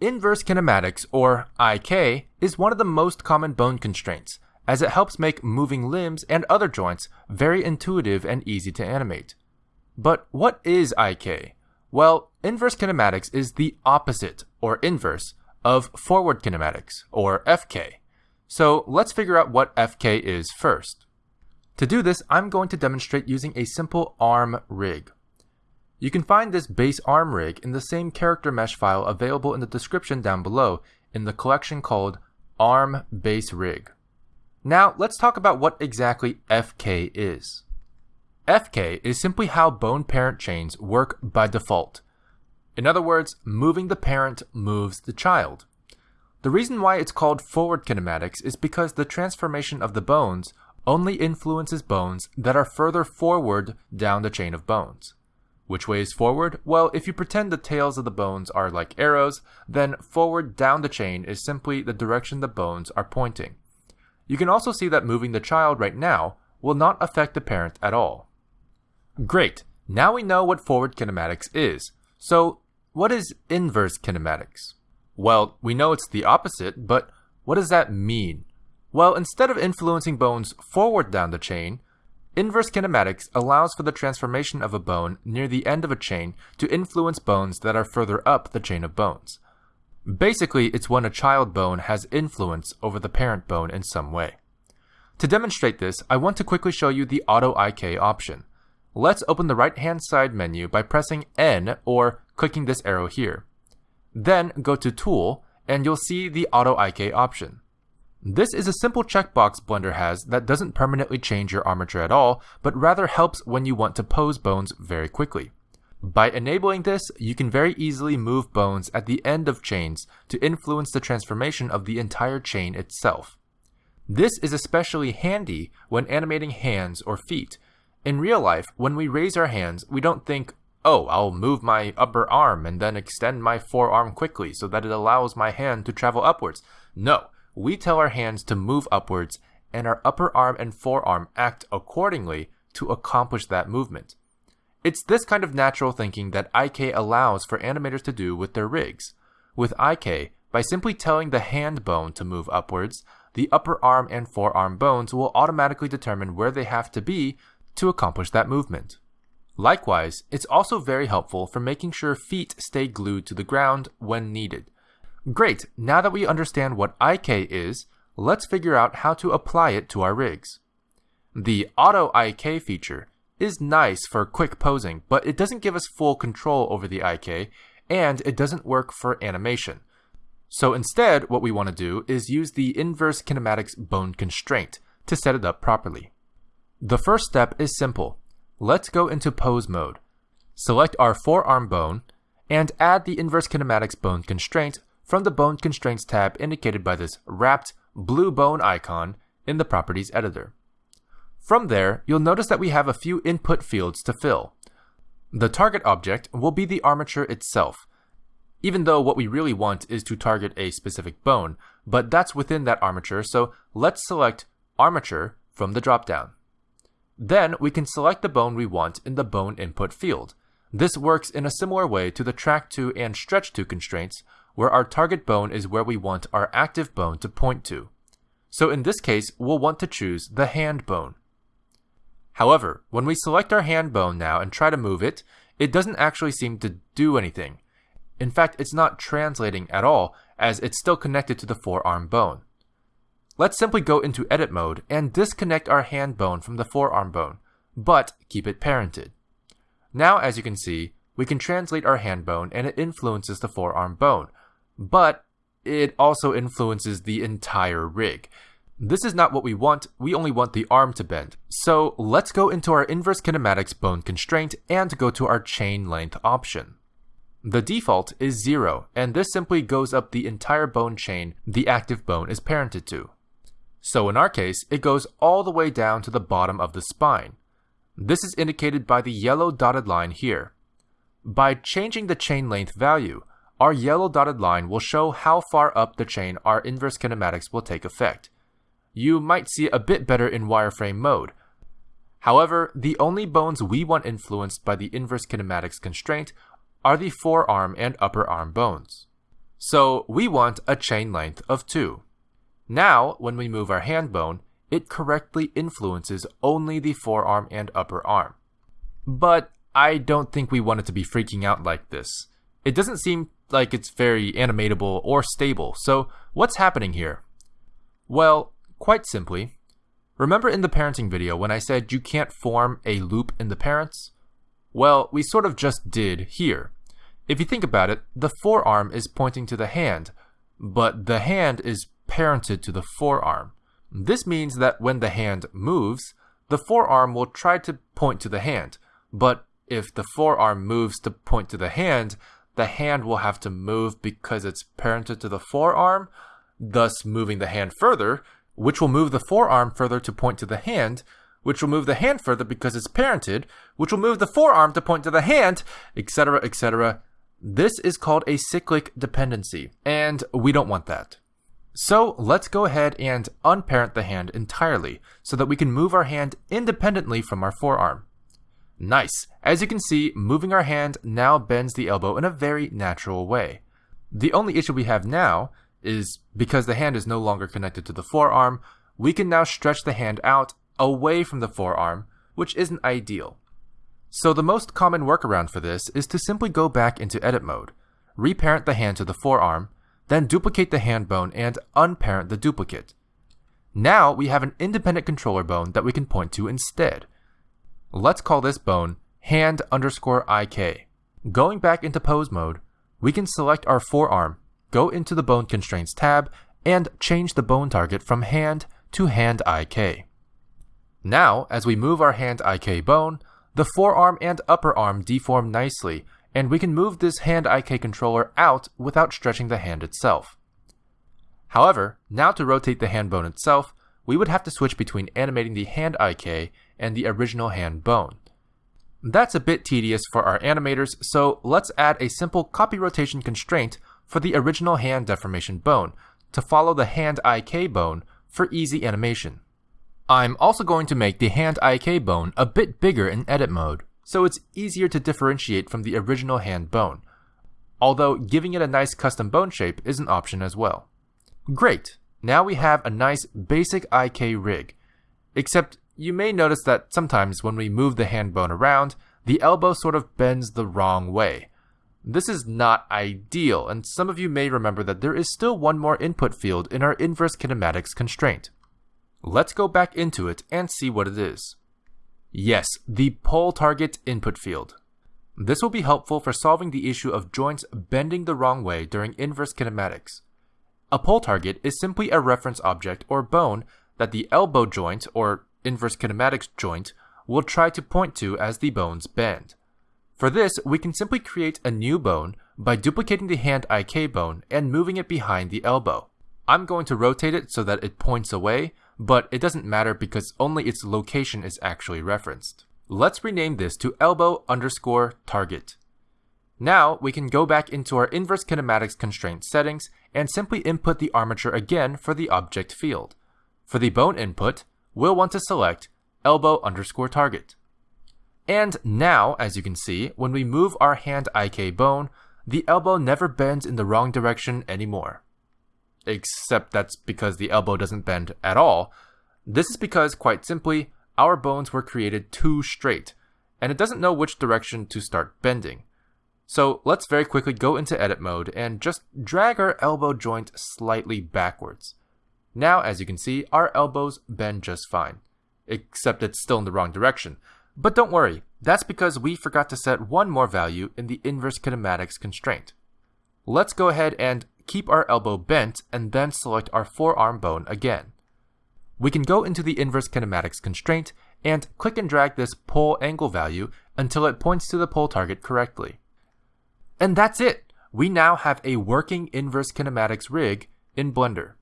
Inverse kinematics, or IK, is one of the most common bone constraints, as it helps make moving limbs and other joints very intuitive and easy to animate. But what is IK? Well, inverse kinematics is the opposite, or inverse, of forward kinematics, or FK. So let's figure out what FK is first. To do this, I'm going to demonstrate using a simple ARM rig. You can find this base ARM rig in the same character mesh file available in the description down below in the collection called ARM base rig. Now let's talk about what exactly FK is. FK is simply how bone parent chains work by default. In other words, moving the parent moves the child. The reason why it's called forward kinematics is because the transformation of the bones only influences bones that are further forward down the chain of bones. Which way is forward? Well, if you pretend the tails of the bones are like arrows, then forward down the chain is simply the direction the bones are pointing. You can also see that moving the child right now will not affect the parent at all. Great, now we know what forward kinematics is. So, what is inverse kinematics? Well, we know it's the opposite, but what does that mean? Well, instead of influencing bones forward down the chain, inverse kinematics allows for the transformation of a bone near the end of a chain to influence bones that are further up the chain of bones. Basically, it's when a child bone has influence over the parent bone in some way. To demonstrate this, I want to quickly show you the Auto IK option. Let's open the right hand side menu by pressing N or clicking this arrow here. Then go to Tool and you'll see the Auto IK option. This is a simple checkbox Blender has that doesn't permanently change your armature at all, but rather helps when you want to pose bones very quickly. By enabling this, you can very easily move bones at the end of chains to influence the transformation of the entire chain itself. This is especially handy when animating hands or feet. In real life, when we raise our hands, we don't think, oh, I'll move my upper arm and then extend my forearm quickly so that it allows my hand to travel upwards. No, we tell our hands to move upwards, and our upper arm and forearm act accordingly to accomplish that movement. It's this kind of natural thinking that IK allows for animators to do with their rigs. With IK, by simply telling the hand bone to move upwards, the upper arm and forearm bones will automatically determine where they have to be to accomplish that movement. Likewise, it's also very helpful for making sure feet stay glued to the ground when needed. Great, now that we understand what IK is, let's figure out how to apply it to our rigs. The Auto IK feature is nice for quick posing, but it doesn't give us full control over the IK, and it doesn't work for animation. So instead, what we want to do is use the inverse kinematics bone constraint to set it up properly. The first step is simple. Let's go into pose mode. Select our forearm bone, and add the inverse kinematics bone constraint from the Bone Constraints tab indicated by this wrapped blue bone icon in the Properties editor. From there, you'll notice that we have a few input fields to fill. The target object will be the armature itself, even though what we really want is to target a specific bone, but that's within that armature, so let's select Armature from the dropdown. Then we can select the bone we want in the Bone Input field. This works in a similar way to the Track to and Stretch to constraints, where our target bone is where we want our active bone to point to. So in this case, we'll want to choose the hand bone. However, when we select our hand bone now and try to move it, it doesn't actually seem to do anything. In fact, it's not translating at all, as it's still connected to the forearm bone. Let's simply go into edit mode and disconnect our hand bone from the forearm bone, but keep it parented. Now, as you can see, we can translate our hand bone and it influences the forearm bone, but it also influences the entire rig. This is not what we want, we only want the arm to bend. So let's go into our inverse kinematics bone constraint and go to our chain length option. The default is 0, and this simply goes up the entire bone chain the active bone is parented to. So in our case, it goes all the way down to the bottom of the spine. This is indicated by the yellow dotted line here. By changing the chain length value, our yellow dotted line will show how far up the chain our inverse kinematics will take effect. You might see a bit better in wireframe mode. However, the only bones we want influenced by the inverse kinematics constraint are the forearm and upper arm bones. So we want a chain length of 2. Now, when we move our hand bone, it correctly influences only the forearm and upper arm. But I don't think we want it to be freaking out like this. It doesn't seem like it's very animatable or stable, so what's happening here? Well, quite simply, remember in the parenting video when I said you can't form a loop in the parents? Well, we sort of just did here. If you think about it, the forearm is pointing to the hand, but the hand is parented to the forearm. This means that when the hand moves, the forearm will try to point to the hand, but if the forearm moves to point to the hand, the hand will have to move because it's parented to the forearm, thus moving the hand further, which will move the forearm further to point to the hand, which will move the hand further because it's parented, which will move the forearm to point to the hand, etc., etc. This is called a cyclic dependency, and we don't want that. So let's go ahead and unparent the hand entirely so that we can move our hand independently from our forearm. Nice. As you can see, moving our hand now bends the elbow in a very natural way. The only issue we have now is because the hand is no longer connected to the forearm, we can now stretch the hand out away from the forearm, which isn't ideal. So the most common workaround for this is to simply go back into edit mode, reparent the hand to the forearm, then duplicate the hand bone and unparent the duplicate. Now we have an independent controller bone that we can point to instead. Let's call this bone hand underscore IK. Going back into pose mode, we can select our forearm, go into the bone constraints tab, and change the bone target from hand to hand IK. Now, as we move our hand IK bone, the forearm and upper arm deform nicely, and we can move this hand IK controller out without stretching the hand itself. However, now to rotate the hand bone itself, we would have to switch between animating the hand IK and the original hand bone. That's a bit tedious for our animators, so let's add a simple copy rotation constraint for the original hand deformation bone to follow the hand IK bone for easy animation. I'm also going to make the hand IK bone a bit bigger in edit mode, so it's easier to differentiate from the original hand bone, although giving it a nice custom bone shape is an option as well. Great! Now we have a nice basic IK rig. Except you may notice that sometimes when we move the hand bone around, the elbow sort of bends the wrong way. This is not ideal, and some of you may remember that there is still one more input field in our inverse kinematics constraint. Let's go back into it and see what it is. Yes, the pole target input field. This will be helpful for solving the issue of joints bending the wrong way during inverse kinematics. A pole target is simply a reference object or bone that the elbow joint or inverse kinematics joint we'll try to point to as the bones bend. For this, we can simply create a new bone by duplicating the hand IK bone and moving it behind the elbow. I'm going to rotate it so that it points away, but it doesn't matter because only its location is actually referenced. Let's rename this to elbow underscore target. Now we can go back into our inverse kinematics constraint settings and simply input the armature again for the object field. For the bone input, we'll want to select elbow underscore target. And now, as you can see, when we move our hand IK bone, the elbow never bends in the wrong direction anymore. Except that's because the elbow doesn't bend at all. This is because, quite simply, our bones were created too straight, and it doesn't know which direction to start bending. So let's very quickly go into edit mode and just drag our elbow joint slightly backwards. Now, as you can see, our elbows bend just fine, except it's still in the wrong direction. But don't worry, that's because we forgot to set one more value in the inverse kinematics constraint. Let's go ahead and keep our elbow bent and then select our forearm bone again. We can go into the inverse kinematics constraint and click and drag this pole angle value until it points to the pole target correctly. And that's it! We now have a working inverse kinematics rig in Blender.